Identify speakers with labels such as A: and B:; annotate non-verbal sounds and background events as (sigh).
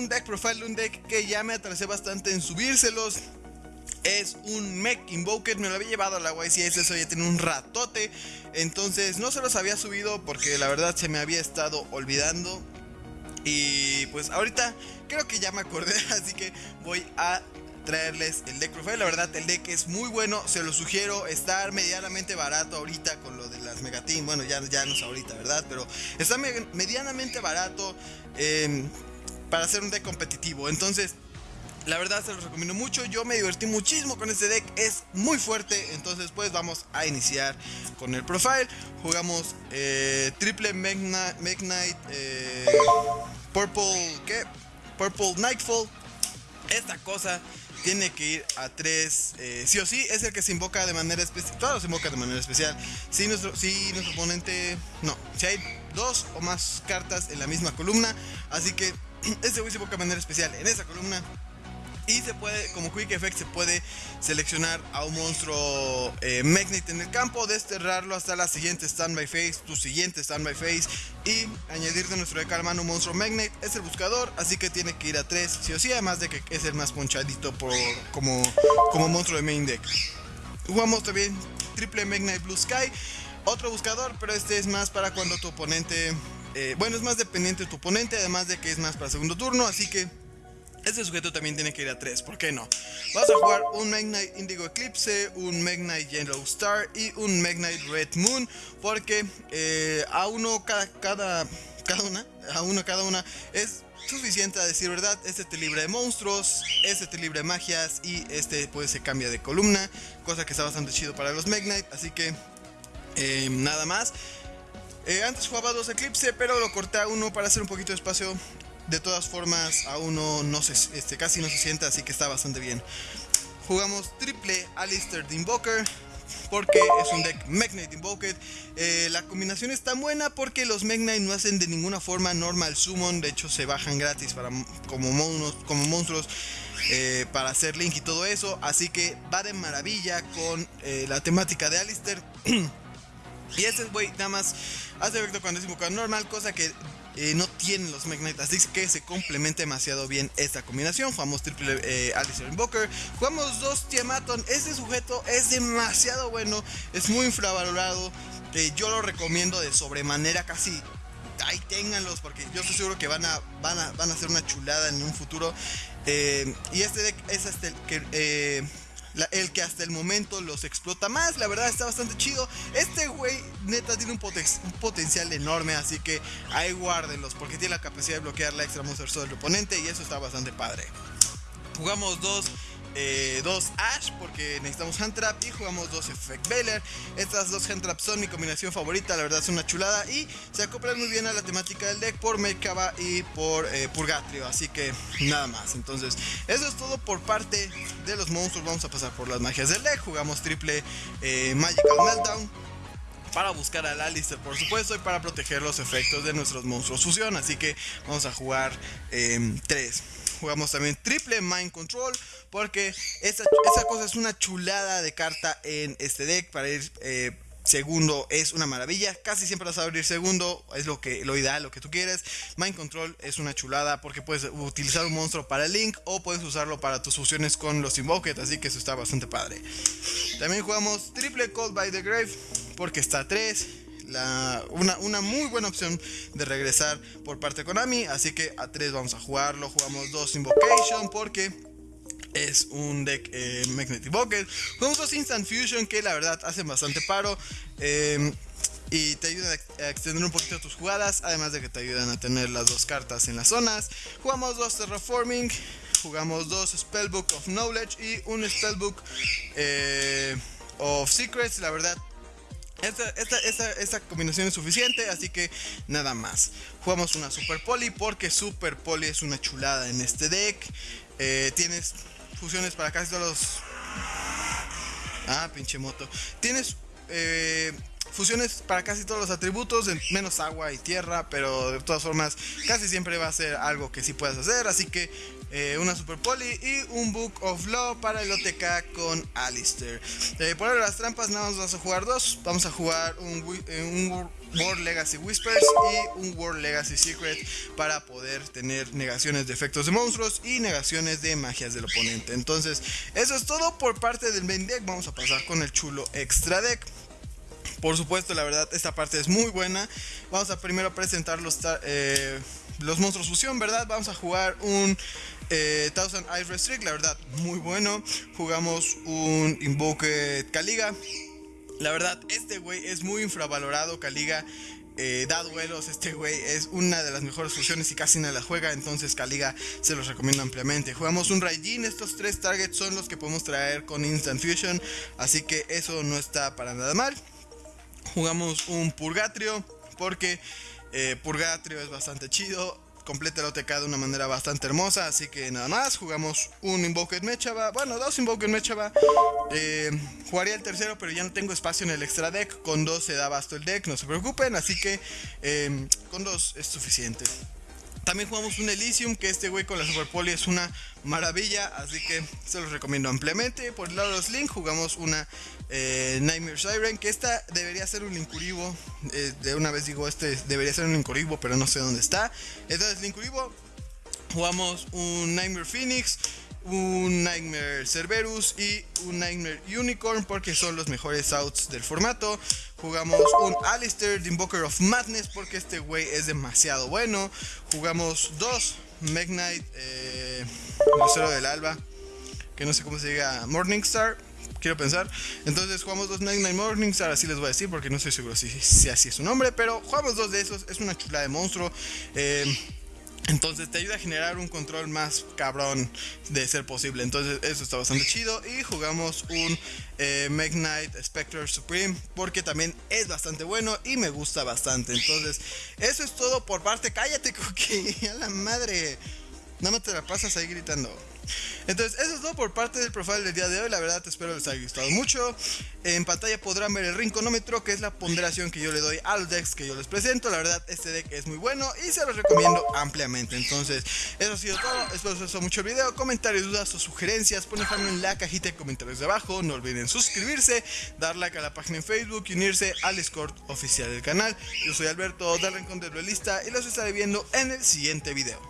A: un deck profile, un deck que ya me atrasé bastante en subírselos. Es un Mech Invoker, me lo había llevado a la YCS, eso ya tiene un ratote. Entonces no se los había subido porque la verdad se me había estado olvidando. Y pues ahorita creo que ya me acordé, (laughs) así que voy a traerles el deck profile. La verdad, el deck es muy bueno, se lo sugiero. Está medianamente barato ahorita con lo de las Megateam. Bueno, ya, ya no es ahorita, ¿verdad? Pero está medianamente barato em, para hacer un deck competitivo. Entonces, la verdad se los recomiendo mucho. Yo me divertí muchísimo con este deck. Es muy fuerte. Entonces, pues vamos a iniciar con el profile. Jugamos eh, triple Knight eh, Purple. ¿Qué? Purple Nightfall. Esta cosa tiene que ir a 3. Eh, sí o sí, es el que se invoca de manera especial. Todo se invoca de manera especial. Si nuestro, si nuestro oponente. No, si hay dos o más cartas en la misma columna. Así que (clears throat) este güey se de manera especial en esa columna. Y se puede, como Quick Effect, se puede seleccionar a un monstruo eh, en el campo, desterrarlo hasta la siguiente Standby Phase, tu siguiente Standby Phase, y añadir de nuestro deck mano un monstruo Magnet. Es el buscador, así que tiene que ir a 3, sí o sí, además de que es el más ponchadito por, como, como monstruo de main deck. Jugamos también triple Magnet Blue Sky, otro buscador, pero este es más para cuando tu oponente. Eh, bueno, es más dependiente de tu oponente, además de que es más para segundo turno, así que este sujeto también tiene que ir a 3, ¿por qué no? Vamos a jugar un Magnite Indigo Eclipse, un Magnite Yellow Star y un Magnite Red Moon Porque eh, a uno cada, cada, cada una, a uno cada una es suficiente a decir verdad Este te libra de monstruos, este te libra de magias y este pues se cambia de columna Cosa que está bastante chido para los Magnite, así que eh, nada más eh, antes jugaba dos Eclipse, pero lo corté a uno para hacer un poquito de espacio de todas formas, aún no, no se, este, casi no se sienta, así que está bastante bien. Jugamos triple Alistair de Invoker. Porque es un deck Magnite Invoked. Eh, la combinación está buena porque los Magnite no hacen de ninguna forma normal summon. De hecho, se bajan gratis para, como, monos, como monstruos eh, para hacer link y todo eso. Así que va de maravilla con eh, la temática de Alistair. (clears throat) y este güey nada más hace efecto cuando es invocado normal, cosa que eh, no tienen los Magnite, así que se complementa demasiado bien esta combinación. Jugamos triple eh, Alistair Invoker, jugamos dos Tiamaton. Este sujeto es demasiado bueno, es muy infravalorado. Eh, yo lo recomiendo de sobremanera, casi ahí ténganlos porque yo estoy seguro que van a, van a, van a hacer una chulada en un futuro. Eh, y este deck es hasta el el que hasta el momento los explota más. La verdad está bastante chido. Este güey neta tiene un, potencial enorme, así que ahí guárdenlos porque tiene la capacidad de bloquear la extra monster del oponente y eso está bastante padre. Jugamos dos eh, dos Ash porque necesitamos Hand Trap y jugamos dos Effect Veiler. Estas dos Hand Traps son mi combinación favorita, la verdad es una chulada y se acoplan muy bien a la temática del deck por Merkaba y por eh, Purgatrio, así que nada más. Entonces, eso es todo por parte de los monstruos. Vamos a pasar por las magias del deck. Jugamos triple eh, Magical Meltdown para buscar al Alistair, por supuesto, y para proteger los efectos de nuestros monstruos fusión. Así que vamos a jugar 3. Jugamos también triple Mind Control. Porque esa, cosa es una chulada de carta en este deck. Para ir eh, segundo es una maravilla. Casi siempre vas a abrir segundo. Es lo que lo ideal, lo que tú quieres. Mind Control es una chulada porque puedes utilizar un monstruo para el Link. O puedes usarlo para tus fusiones con los Invoked. Así que eso está bastante padre. También jugamos triple Cold by the Grave. Porque está 3 una, muy buena opción de regresar por parte de Konami. Así que a 3 vamos a jugarlo. Jugamos 2 Invocation porque es un deck eh, Magnetic Bucket. Jugamos dos Instant Fusion que la verdad hacen bastante paro. Em, y te ayudan a extender un poquito tus jugadas, además de que te ayudan a tener las dos cartas en las zonas. Jugamos dos Terraforming, jugamos dos Spellbook of Knowledge y un Spellbook eh, of Secrets. La verdad, esta, combinación es suficiente, así que nada más. Jugamos una Super Poly porque Super Poly es una chulada en este deck. Eh, tienes fusiones para casi todos los... Ah, pinche moto. Tienes eh, fusiones para casi todos los atributos, menos agua y tierra, pero de todas formas casi siempre va a ser algo que sí puedes hacer, así que eh, una Super Poli y un Book of Law para el OTK con Alistair. Eh, por ahora las trampas nada más vamos a jugar dos, vamos a jugar un, eh, un World Legacy Whispers y un World Legacy Secret para poder tener negaciones de efectos de monstruos y negaciones de magias del oponente. Entonces, eso es todo por parte del main deck. Vamos a pasar con el chulo extra deck. Por supuesto, la verdad, esta parte es muy buena. Vamos a primero presentar los, eh, los monstruos fusión, ¿verdad? Vamos a jugar un eh, Thousand Ice Restrict, la verdad, muy bueno. Jugamos un Invoke Kaliga. La verdad, este güey es muy infravalorado, Kaliga. Eh, da duelos, este güey es una de las mejores fusiones y casi nadie la juega, entonces Kaliga se los recomiendo ampliamente. Jugamos un Raijin, estos tres targets son los que podemos traer con Instant Fusion, así que eso no está para nada mal jugamos un Purgatrio, porque eh, Purgatrio es bastante chido, completa el OTK de una manera bastante hermosa, así que nada más, jugamos un Invoked Mechaba, bueno, dos Invoked Mechaba, eh, jugaría el tercero, pero ya no tengo espacio en el extra deck, con dos se da basto el deck, no se preocupen, así que eh, con dos es suficiente. También jugamos un Elysium, que este güey con la Super Poli es una maravilla, así que se los recomiendo ampliamente. Por el lado de los Link jugamos una eh, Nightmare Siren, que esta debería ser un Linkuribo. Eh, de una vez digo, este debería ser un Linkuribo, pero no sé dónde está. Entonces, Linkuribo, jugamos un Nightmare Phoenix, un Nightmare Cerberus y un Nightmare Unicorn porque son los mejores outs del formato. Jugamos un Alistair, The Invoker of Madness porque este güey es demasiado bueno. Jugamos dos Magnite, eh, Lucero del Alba, que no sé cómo se diga, Morningstar. Quiero pensar. Entonces jugamos dos Night Morningstar, así les voy a decir porque no estoy seguro si, si así es su nombre. Pero jugamos dos de esos. Es una chula de monstruo. Eh, entonces te ayuda a generar un control más cabrón de ser posible. Entonces eso está bastante chido. Y jugamos un eh, Knight Spectre Supreme. Porque también es bastante bueno y me gusta bastante. Entonces eso es todo por parte. Cállate, (laughs) Cookie. A la madre. Nada más te la pasas ahí gritando. Entonces, eso es todo por parte del profile del día de hoy. La verdad, espero les haya gustado mucho. En pantalla podrán ver el rinconómetro, que es la ponderación que yo le doy a los decks que yo les presento. La verdad, este deck es muy bueno y se los recomiendo ampliamente. Entonces, eso ha sido todo. Espero les haya mucho el video. Comentarios, dudas o sugerencias, ponen en la cajita de comentarios de abajo. No olviden suscribirse, dar like a la página en Facebook y unirse al Discord oficial del canal. Yo soy Alberto del Rincón del Duelista y los estaré viendo en el siguiente video.